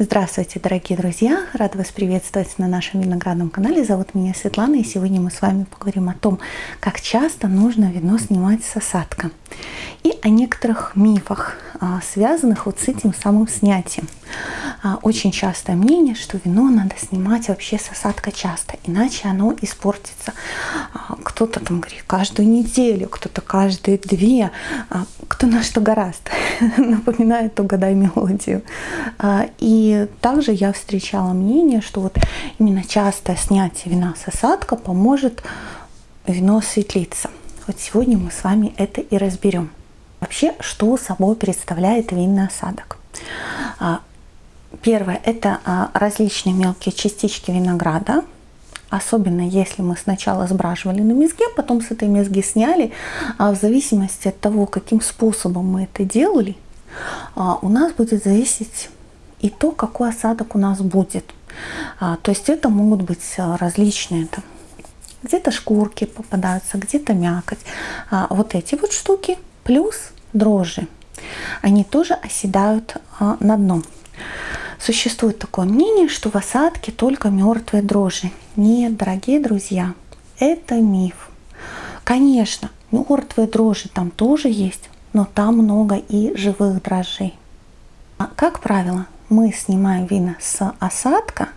Здравствуйте, дорогие друзья! Рада вас приветствовать на нашем виноградном канале. Зовут меня Светлана, и сегодня мы с вами поговорим о том, как часто нужно вино снимать с осадка. И о некоторых мифах, а, связанных вот с этим самым снятием. А, очень частое мнение, что вино надо снимать вообще с осадка часто, иначе оно испортится. А, кто-то там говорит каждую неделю, кто-то каждые две, кто на что гораст. Напоминает «Угадай мелодию». И также я встречала мнение, что вот именно частое снятие вина с осадка поможет вино осветлиться. Вот сегодня мы с вами это и разберем. Вообще, что собой представляет винный осадок? А, первое – это а, различные мелкие частички винограда, Особенно если мы сначала сбраживали на мезге, потом с этой мезги сняли, а в зависимости от того, каким способом мы это делали, у нас будет зависеть и то, какой осадок у нас будет. А, то есть это могут быть а, различные там, где-то шкурки попадаются, где-то мякоть. А, вот эти вот штуки плюс дрожжи. Они тоже оседают а, на дно. Существует такое мнение, что в осадке только мертвые дрожжи. Нет, дорогие друзья, это миф. Конечно, мертвые дрожжи там тоже есть, но там много и живых дрожжей. А, как правило, мы снимаем вина с осадка,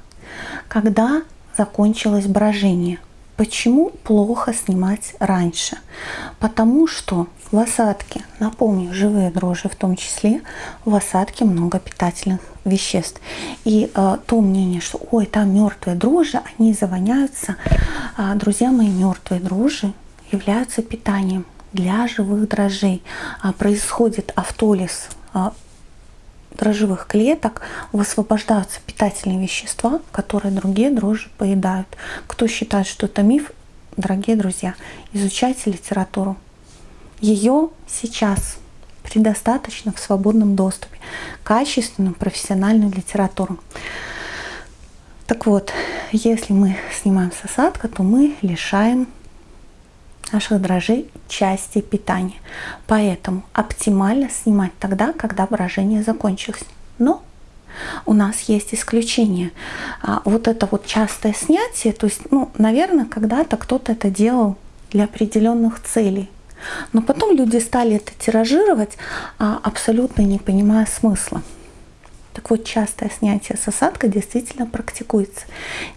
когда закончилось брожение. Почему плохо снимать раньше? Потому что в осадке, напомню, живые дрожжи в том числе, в осадке много питательных веществ. И э, то мнение, что ой, там мертвые дрожжи, они завоняются. Э, друзья мои, мертвые дрожжи являются питанием для живых дрожжей. Э, происходит автолиз э, дрожжевых клеток высвобождаются питательные вещества, которые другие дрожжи поедают. Кто считает, что это миф, дорогие друзья, изучайте литературу. Ее сейчас предостаточно в свободном доступе. Качественную профессиональную литературу. Так вот, если мы снимаем с осадка, то мы лишаем наших дрожжей части питания. Поэтому оптимально снимать тогда, когда брожение закончилось. Но у нас есть исключение. А, вот это вот частое снятие, то есть, ну, наверное, когда-то кто-то это делал для определенных целей. Но потом люди стали это тиражировать, а, абсолютно не понимая смысла. Так вот, частое снятие с осадка действительно практикуется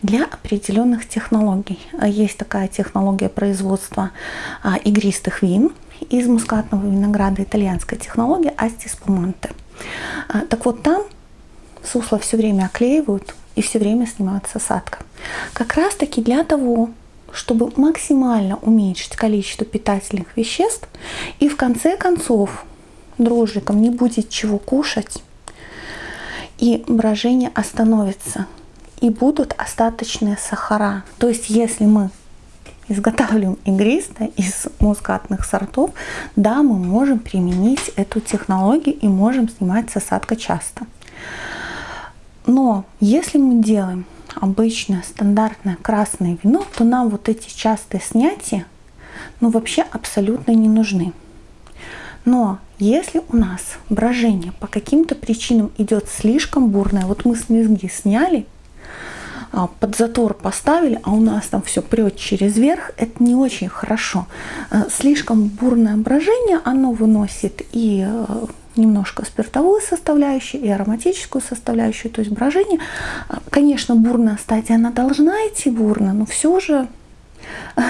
для определенных технологий. А есть такая технология производства а, игристых вин из мускатного винограда, итальянская технология Асти Спуманте. А, так вот, там сусло все время оклеивают и все время снимают с осадка. Как раз таки для того, чтобы максимально уменьшить количество питательных веществ и в конце концов дрожжикам не будет чего кушать, и брожение остановится, и будут остаточные сахара. То есть если мы изготавливаем игристое из мускатных сортов, да, мы можем применить эту технологию и можем снимать с осадка часто. Но если мы делаем обычное стандартное красное вино, то нам вот эти частые снятия ну вообще абсолютно не нужны. Но если у нас брожение по каким-то причинам идет слишком бурное, вот мы с мезги сняли, а, под затор поставили, а у нас там все прет через верх, это не очень хорошо. А, слишком бурное брожение, оно выносит и э, немножко спиртовую составляющую и ароматическую составляющую, то есть брожение. А, конечно, бурная стадия, она должна идти бурно, но все же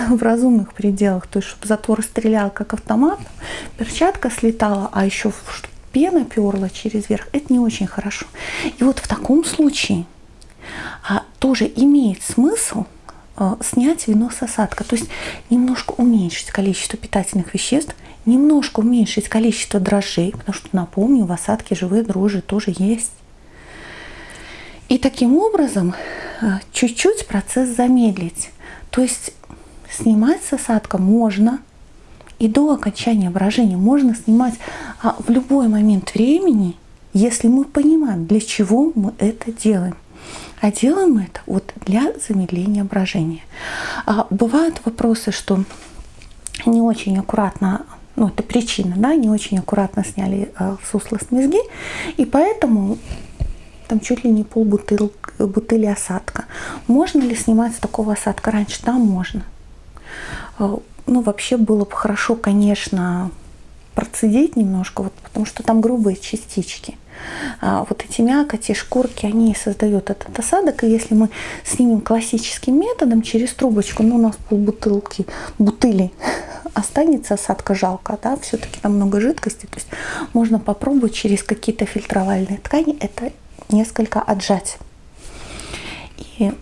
в разумных пределах, то есть чтобы затвор стрелял как автомат, перчатка слетала, а еще пена перла через верх, это не очень хорошо. И вот в таком случае а, тоже имеет смысл а, снять вино с осадка, то есть немножко уменьшить количество питательных веществ, немножко уменьшить количество дрожжей, потому что, напомню, в осадке живые дрожжи тоже есть. И таким образом а, чуть-чуть процесс замедлить. То есть снимать с осадка можно и до окончания брожения можно снимать а, в любой момент времени, если мы понимаем, для чего мы это делаем. А делаем мы это вот для замедления брожения. А, бывают вопросы, что не очень аккуратно, ну это причина, да, не очень аккуратно сняли а, сусло с мезги, и поэтому там чуть ли не пол бутыль, бутыли осадка. Можно ли снимать с такого осадка раньше? Да, можно. Э, ну, вообще было бы хорошо, конечно, процедить немножко, вот, потому что там грубые частички. А вот эти мякоти, шкурки, они создают этот осадок. И если мы снимем классическим методом через трубочку, ну у нас полбутылки, бутыли останется осадка жалко, да, все-таки там много жидкости. То есть можно попробовать через какие-то фильтровальные ткани это несколько отжать. И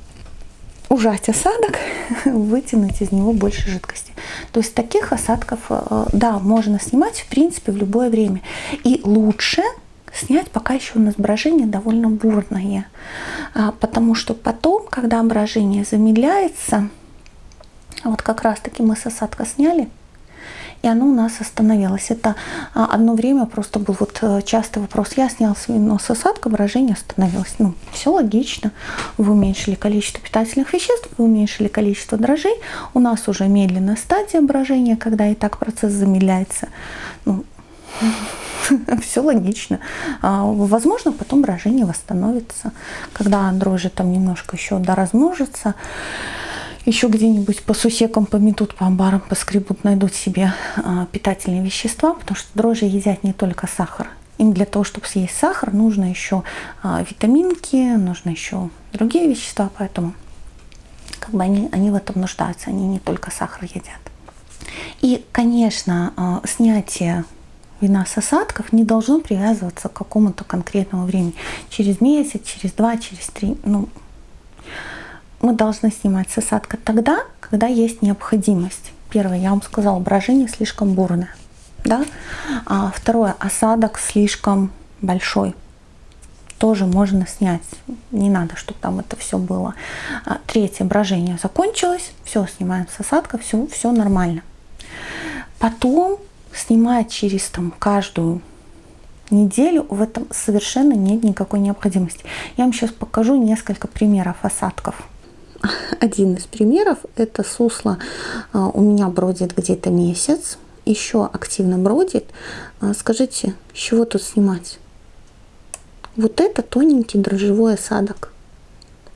ужать осадок, вытянуть из него больше жидкости. То есть таких осадков, э, да, можно снимать в принципе в любое время. И лучше снять, пока еще у нас брожение довольно бурное. А, потому что потом, когда брожение замедляется, вот как раз таки мы с осадка сняли, и оно у нас остановилось. Это а, одно время просто был вот э, частый вопрос. Я снял свино с осадка, брожение остановилось. Ну, все логично. Вы уменьшили количество питательных веществ, вы уменьшили количество дрожжей. У нас уже медленная стадия брожения, когда и так процесс замедляется. Ну, все логично. А, возможно, потом брожение восстановится, когда дрожжи там немножко еще доразмножатся еще где-нибудь по сусекам пометут, по амбарам поскребут, найдут себе а, питательные вещества, потому что дрожжи едят не только сахар. Им для того, чтобы съесть сахар, нужно еще а, витаминки, нужно еще другие вещества, поэтому как бы они, они в этом нуждаются, они не только сахар едят. И, конечно, а, снятие вина с осадков не должно привязываться к какому-то конкретному времени. Через месяц, через два, через три. Ну, мы должны снимать с осадка тогда, когда есть необходимость. Первое, я вам сказала, брожение слишком бурное. Да? А второе, осадок слишком большой. Тоже можно снять. Не надо, чтобы там это все было. А, третье, брожение закончилось. Все, снимаем с осадка, все, все нормально. Потом снимать через там, каждую неделю в этом совершенно нет никакой необходимости. Я вам сейчас покажу несколько примеров осадков один из примеров это сусло а, у меня бродит где-то месяц, еще активно бродит. А, скажите, с чего тут снимать? Вот это тоненький дрожжевой осадок.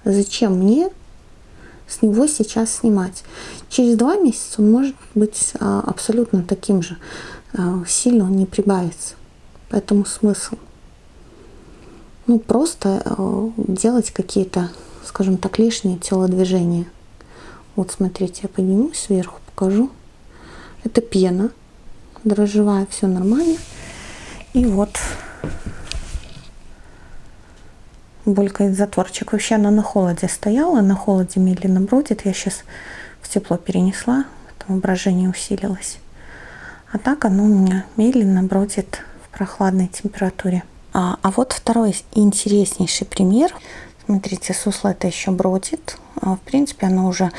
Зачем мне с него сейчас снимать? Через два месяца он может быть а, абсолютно таким же. Сильно он не прибавится. Поэтому смысл. Ну, просто делать какие-то скажем так, лишнее телодвижение. Вот смотрите, я поднимусь сверху, покажу. Это пена дрожжевая, все нормально. И вот булькает затворчик. Вообще она на холоде стояла, на холоде медленно бродит. Я сейчас в тепло перенесла, там брожение усилилось. А так оно у меня медленно бродит в прохладной температуре. А, а вот второй интереснейший пример. Смотрите, сусло это еще бродит. А, в принципе, оно уже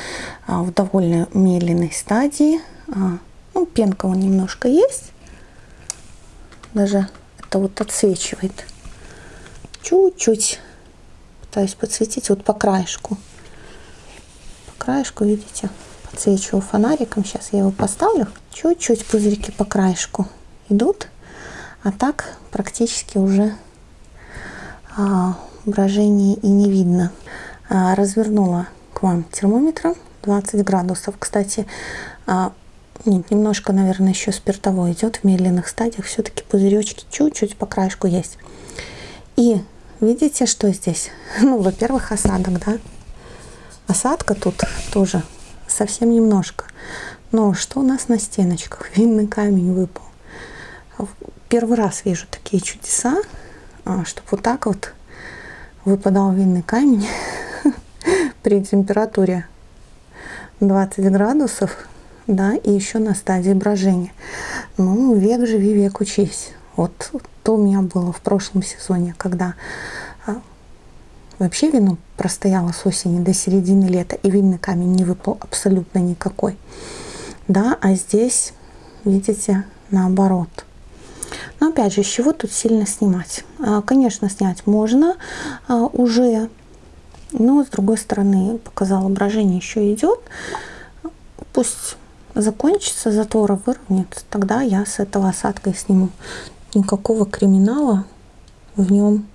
а, в довольно медленной стадии. А, ну, пенка он немножко есть. Даже это вот отсвечивает. Чуть-чуть пытаюсь подсветить вот по краешку. По краешку, видите, подсвечиваю фонариком. Сейчас я его поставлю. Чуть-чуть пузырьки по краешку идут. А так практически уже брожения и не видно. А, развернула к вам термометр 20 градусов. Кстати, а, нет, немножко, наверное, еще спиртовой идет в медленных стадиях. Все-таки пузыречки чуть-чуть по краешку есть. И видите, что здесь? Ну, во-первых, осадок, да? Осадка тут тоже совсем немножко. Но что у нас на стеночках? Винный камень выпал. Первый раз вижу такие чудеса, а, чтобы вот так вот выпадал винный камень при температуре 20 градусов, да, и еще на стадии брожения. Ну, век живи, век учись. Вот то у меня было в прошлом сезоне, когда а, вообще вино простояло с осени до середины лета, и винный камень не выпал абсолютно никакой. Да, а здесь, видите, наоборот – опять же, с чего тут сильно снимать? А, конечно, снять можно а, уже, но с другой стороны, показала, брожение еще идет. Пусть закончится, затвора выровняется, тогда я с этого осадкой сниму. Никакого криминала в нем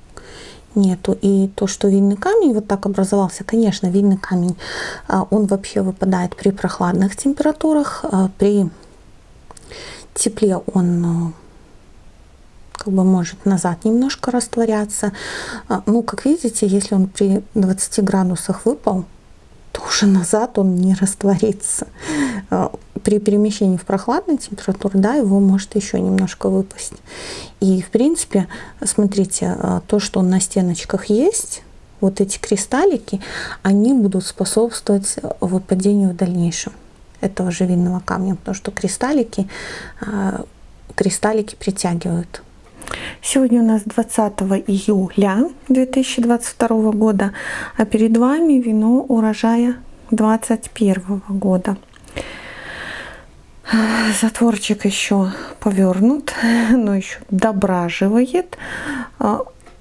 нету. И то, что винный камень вот так образовался, конечно, винный камень, а, он вообще выпадает при прохладных температурах, при тепле он как бы может назад немножко растворяться. Ну, как видите, если он при 20 градусах выпал, то уже назад он не растворится. При перемещении в прохладную температуру, да, его может еще немножко выпасть. И, в принципе, смотрите, то, что на стеночках есть, вот эти кристаллики, они будут способствовать выпадению в дальнейшем этого же винного камня, потому что кристаллики, кристаллики притягивают. Сегодня у нас 20 июля 2022 года, а перед вами вино урожая 2021 года. Затворчик еще повернут, но еще дображивает.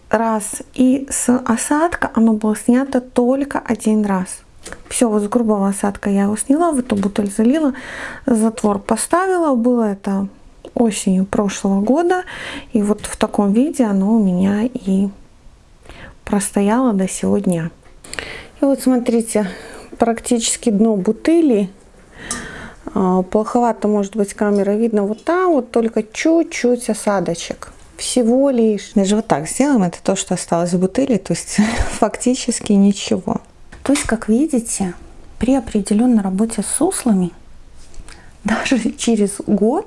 Раз. И с осадка оно было снято только один раз. Все, вот с грубого осадка я его сняла, в эту бутыль залила, затвор поставила. Было это осенью прошлого года. И вот в таком виде оно у меня и простояло до сегодня. И вот смотрите, практически дно бутыли. А, плоховато может быть камера видно вот там, вот только чуть-чуть осадочек. Всего лишь. Даже вот так сделаем, это то, что осталось в бутыли, то есть фактически ничего. То есть, как видите, при определенной работе с суслами, даже через год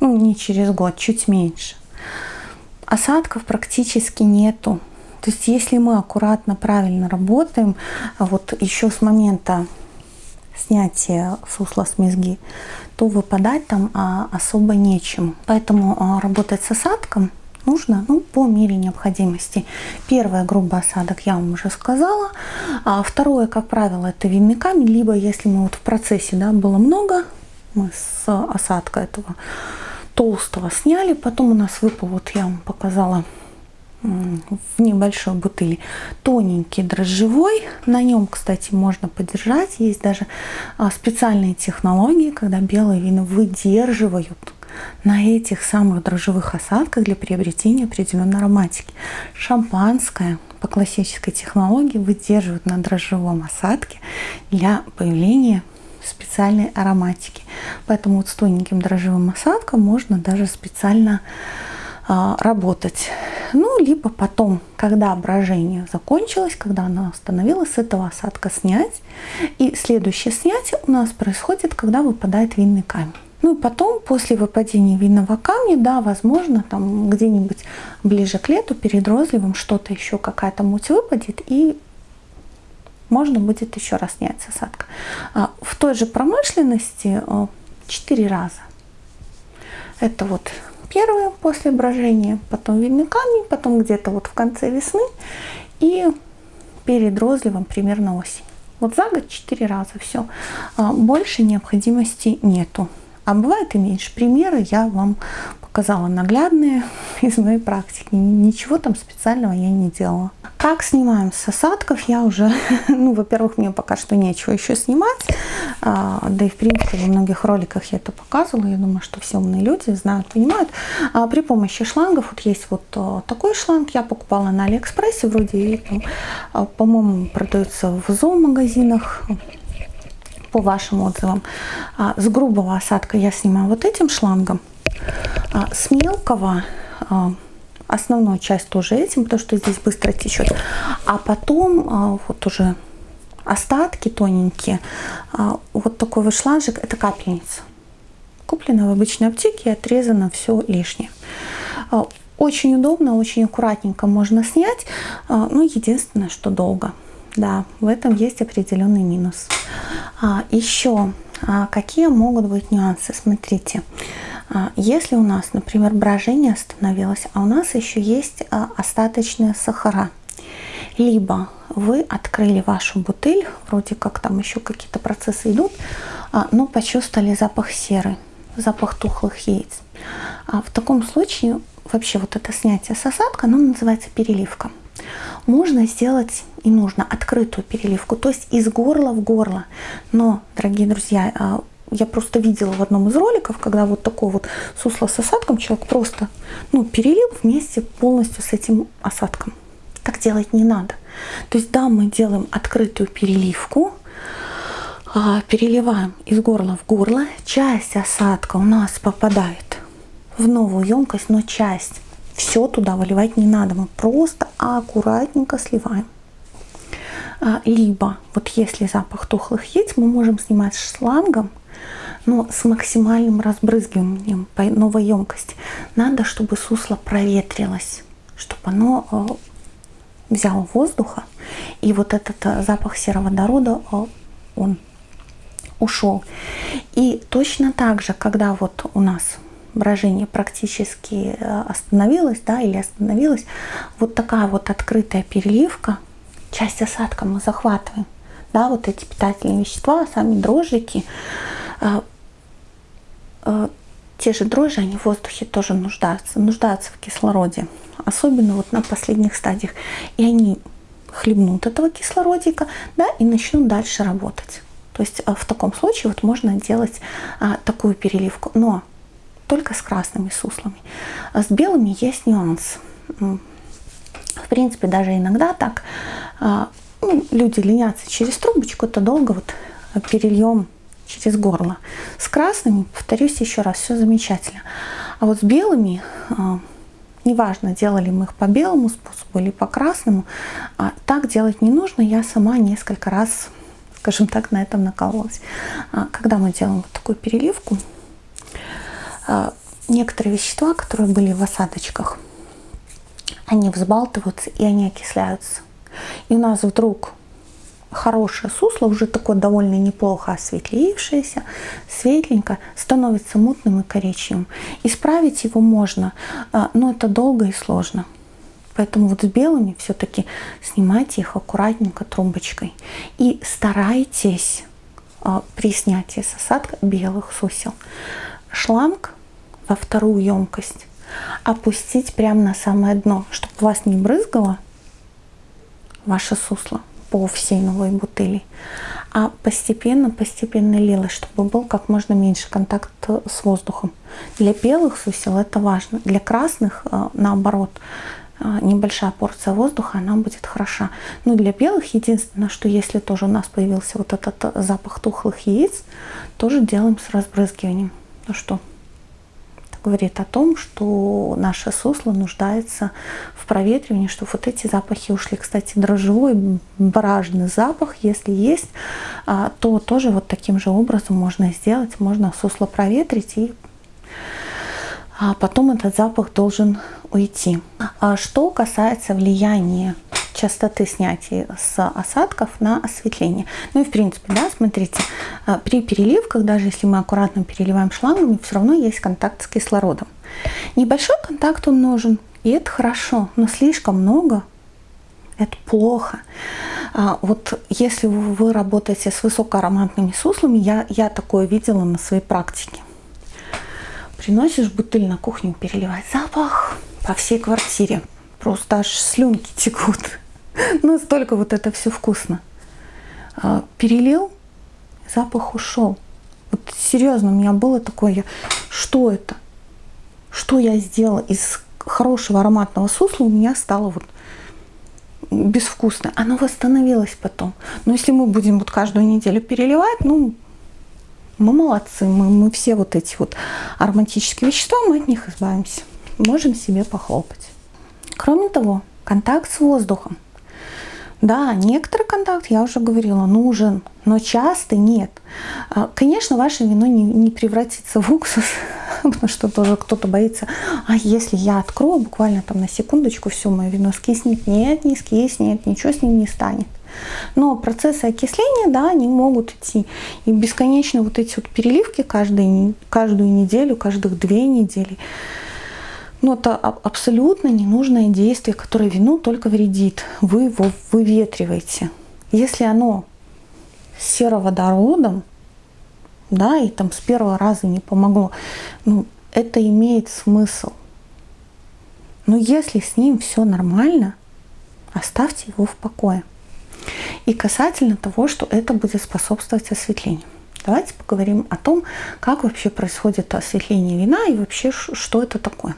ну не через год, чуть меньше. Осадков практически нету. То есть если мы аккуратно, правильно работаем, вот еще с момента снятия сусла с мезги, то выпадать там а, особо нечем. Поэтому а, работать с осадком нужно ну, по мере необходимости. Первое, грубый осадок, я вам уже сказала. А второе, как правило, это винный камень. Либо если мы вот в процессе, да, было много, мы с осадка этого толстого сняли. Потом у нас выпал, вот я вам показала в небольшой бутыли тоненький дрожжевой. На нем, кстати, можно подержать. Есть даже а, специальные технологии, когда белые вина выдерживают на этих самых дрожжевых осадках для приобретения определенной ароматики. Шампанское по классической технологии выдерживают на дрожжевом осадке для появления специальной ароматики. Поэтому вот с тоненьким дрожжевым осадком можно даже специально а, работать. Ну, либо потом, когда брожение закончилось, когда оно остановилось, с этого осадка снять. И следующее снятие у нас происходит, когда выпадает винный камень. Ну и потом, после выпадения винного камня, да, возможно, там где-нибудь ближе к лету, перед розливом, что-то еще, какая-то муть выпадет, и можно будет еще раз снять осадка. А, в той же промышленности 4 раза. Это вот первое после брожения, потом винный камень, потом где-то вот в конце весны и перед розливом примерно осень. Вот за год 4 раза все. А, больше необходимости нету. А бывает и меньше. Примеры я вам показала наглядные из моей практики. Ничего там специального я не делала. Как снимаем с осадков, я уже, ну, во-первых, мне пока что нечего еще снимать, а, да и в принципе во многих роликах я это показывала, я думаю, что все умные люди знают, понимают. А, при помощи шлангов, вот есть вот а, такой шланг, я покупала на Алиэкспрессе, вроде, а, по-моему, продается в зоомагазинах, по вашим отзывам. А, с грубого осадка я снимаю вот этим шлангом, а, с мелкого а, основную часть тоже этим, потому что здесь быстро течет. А потом вот уже остатки тоненькие, вот такой вот шланжик, это капельница. Куплена в обычной аптеке отрезано все лишнее. Очень удобно, очень аккуратненько можно снять, ну единственное, что долго. Да, в этом есть определенный минус. Еще какие могут быть нюансы? Смотрите, а, если у нас, например, брожение остановилось, а у нас еще есть а, остаточные сахара, либо вы открыли вашу бутыль, вроде как там еще какие-то процессы идут, а, но почувствовали запах серы, запах тухлых яиц. В таком случае вообще вот это снятие с осадка, оно называется переливка. Можно сделать и нужно открытую переливку, то есть из горла в горло. Но, дорогие друзья, я просто видела в одном из роликов, когда вот такой вот сусло с осадком человек просто ну, перелил вместе полностью с этим осадком. так делать не надо. То есть да, мы делаем открытую переливку, а, переливаем из горла в горло, часть осадка у нас попадает в новую емкость, но часть все туда выливать не надо, мы просто аккуратненько сливаем. А, либо вот если запах тухлых яиц, мы можем снимать шлангом, но с максимальным разбрызгиванием по новой емкости. Надо, чтобы сусло проветрилось, чтобы оно а, взяло воздуха, и вот этот а, запах сероводорода, он ушел. И точно так же, когда вот у нас брожение практически э, остановилось, да, или остановилось, вот такая вот открытая переливка, часть осадка мы захватываем, да, вот эти питательные вещества, сами дрожжики, э, э, те же дрожжи, они в воздухе тоже нуждаются, нуждаются в кислороде, особенно вот на последних стадиях, и они хлебнут этого кислородика, да, и начнут дальше работать. То есть в таком случае вот можно делать а, такую переливку. Но только с красными суслами. А с белыми есть нюанс. В принципе, даже иногда так а, ну, люди ленятся через трубочку, это долго вот перельем через горло. С красными, повторюсь еще раз, все замечательно. А вот с белыми, а, неважно, делали мы их по белому способу или по красному, так делать не нужно. Я сама несколько раз, скажем так, на этом накалывалась. Когда мы делаем вот такую переливку, а, некоторые вещества, которые были в осадочках, они взбалтываются и они окисляются. И у нас вдруг хорошее сусло, уже такое довольно неплохо осветлившееся, светленько, становится мутным и коричневым. Исправить его можно, а, но это долго и сложно. Поэтому вот с белыми все-таки снимайте их аккуратненько трубочкой. И старайтесь а, при снятии с осадка белых сусел шланг во вторую емкость, опустить прямо на самое дно, чтобы вас не брызгало ваше сусло по всей новой бутыли, а постепенно-постепенно лилось, чтобы был как можно меньше контакт с воздухом. Для белых сусел это важно, для красных э, наоборот, э, небольшая порция воздуха, она будет хороша. Но для белых единственное, что если тоже у нас появился вот этот запах тухлых яиц, тоже делаем с разбрызгиванием. Ну что, говорит о том, что наше сусло нуждается в проветривании, что вот эти запахи ушли. Кстати, дрожжевой бражный запах, если есть, а, то тоже вот таким же образом можно сделать. Можно сусло проветрить и а потом этот запах должен уйти. А что касается влияния частоты снятия с осадков на осветление. Ну и в принципе, да, смотрите, а, при переливках, даже если мы аккуратно переливаем шлангами, все равно есть контакт с кислородом. Небольшой контакт он нужен, и это хорошо, но слишком много это плохо. А, вот если вы работаете с высокоароматными суслами, я, я такое видела на своей практике. Приносишь бутыль на кухню, переливать запах по всей квартире. Просто аж слюнки текут. Настолько вот это все вкусно. А, перелил, запах ушел. Вот серьезно, у меня было такое, что это? Что я сделала из хорошего ароматного сусла, у меня стало вот безвкусно. Оно восстановилось потом. Но если мы будем вот каждую неделю переливать, ну, мы молодцы, мы, мы все вот эти вот ароматические вещества, мы от них избавимся. Можем себе похлопать. Кроме того, контакт с воздухом – да, некоторый контакт, я уже говорила, нужен, но часто нет. А, конечно, ваше вино не, не превратится в уксус, потому что тоже кто-то боится, а если я открою буквально там на секундочку, все, мое вино скиснет. Нет, не скиснет, ничего с ним не станет. Но процессы окисления, да, они могут идти. И бесконечно вот эти вот переливки каждый, каждую неделю, каждых две недели – но это абсолютно ненужное действие, которое вину только вредит. Вы его выветриваете. Если оно сероводородом, да, и там с первого раза не помогло, ну, это имеет смысл. Но если с ним все нормально, оставьте его в покое. И касательно того, что это будет способствовать осветлению. Давайте поговорим о том, как вообще происходит осветление вина и вообще что это такое.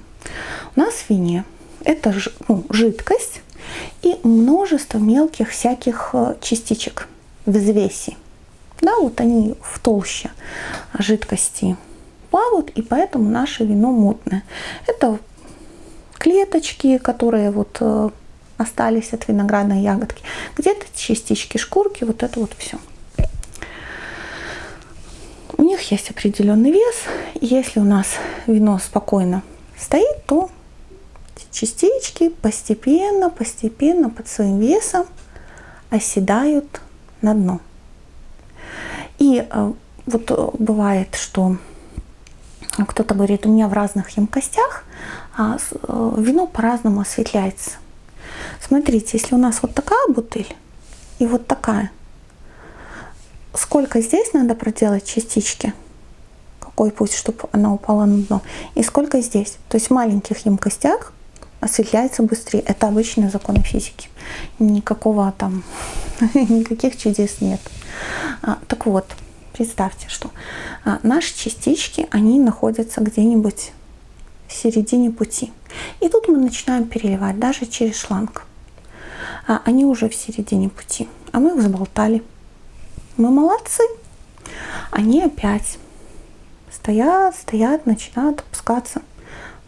У нас в вине это ну, жидкость, и множество мелких всяких э, частичек взвеси. Да, вот они в толще жидкости плавают, и поэтому наше вино мутное. Это клеточки, которые вот э, остались от виноградной ягодки, где-то частички шкурки, вот это вот все. У них есть определенный вес, если у нас вино спокойно стоит, то частички постепенно, постепенно под своим весом оседают на дно. И э, вот э, бывает, что кто-то говорит, у меня в разных емкостях а э, вино по-разному осветляется. Смотрите, если у нас вот такая бутыль и вот такая, сколько здесь надо проделать частички? Какой путь, чтобы она упала на дно? И сколько здесь? То есть в маленьких емкостях осветляется быстрее. Это обычные законы физики. Никакого там, никаких чудес нет. А, так вот, представьте, что а, наши частички, они находятся где-нибудь в середине пути. И тут мы начинаем переливать даже через шланг. А, они уже в середине пути, а мы их заболтали. Мы молодцы. Они опять стоят, стоят, начинают опускаться.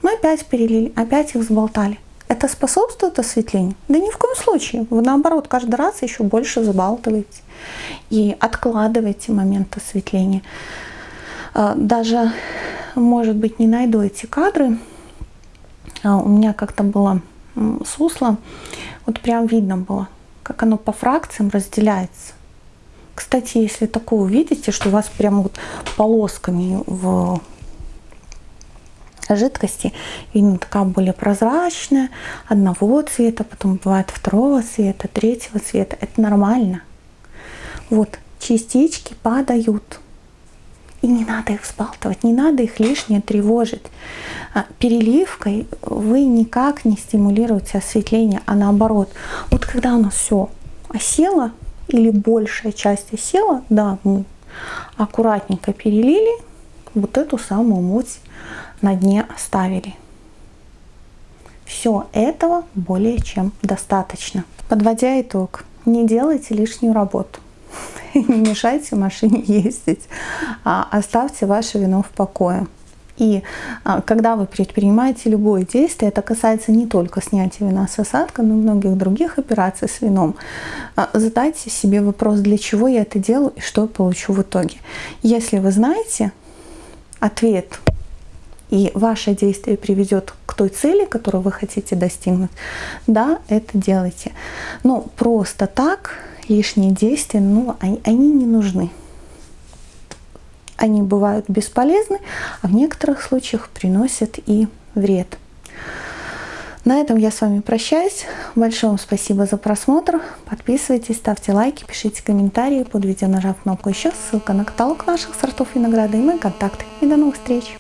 Мы опять перелили, опять их заболтали. Это способствует осветлению? Да ни в коем случае. Вы наоборот каждый раз еще больше забалтываете и откладываете момент осветления. А, даже, может быть, не найду эти кадры. А, у меня как-то было сусло, вот прям видно было, как оно по фракциям разделяется. Кстати, если такое увидите, что у вас прям вот полосками в жидкости. Видно, такая более прозрачная, одного цвета, потом бывает второго цвета, третьего цвета. Это нормально. Вот, частички падают. И не надо их взбалтывать, не надо их лишнее тревожить. А переливкой вы никак не стимулируете осветление, а наоборот. Вот когда у нас все осело, или большая часть осела, да, мы аккуратненько перелили, вот эту самую муть на дне оставили. Все этого более чем достаточно. Подводя итог, не делайте лишнюю работу. Не мешайте машине ездить, а оставьте ваше вино в покое. И а, когда вы предпринимаете любое действие, это касается не только снятия вина с осадка, но и многих других операций с вином, а, задайте себе вопрос, для чего я это делаю и что я получу в итоге. Если вы знаете ответ и ваше действие приведет к той цели, которую вы хотите достигнуть, да, это делайте. Но просто так лишние действия, ну, они, они не нужны. Они бывают бесполезны, а в некоторых случаях приносят и вред. На этом я с вами прощаюсь. Большое вам спасибо за просмотр. Подписывайтесь, ставьте лайки, пишите комментарии. Под видео нажав кнопку «Еще» ссылка на каталог наших сортов винограда и мои контакты. И до новых встреч!